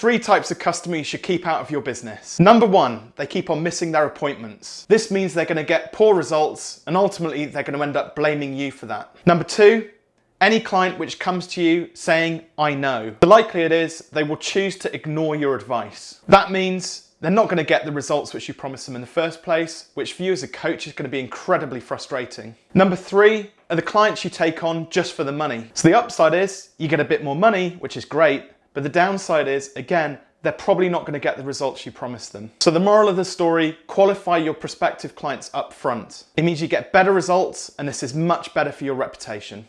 three types of customer you should keep out of your business. Number one, they keep on missing their appointments. This means they're gonna get poor results and ultimately they're gonna end up blaming you for that. Number two, any client which comes to you saying, I know, the likelihood is they will choose to ignore your advice. That means they're not going to get the results which you promised them in the first place, which for you as a coach is going to be incredibly frustrating. Number three are the clients you take on just for the money. So the upside is you get a bit more money, which is great, but the downside is, again, they're probably not going to get the results you promised them. So the moral of the story, qualify your prospective clients up front. It means you get better results and this is much better for your reputation.